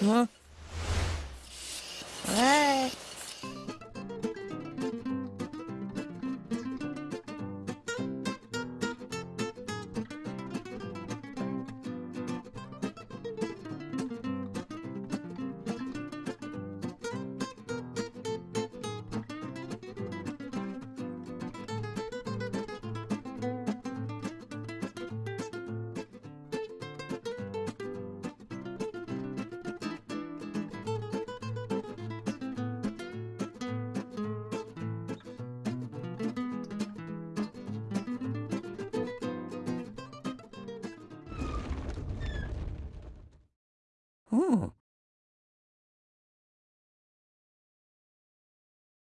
Huh? 嗯。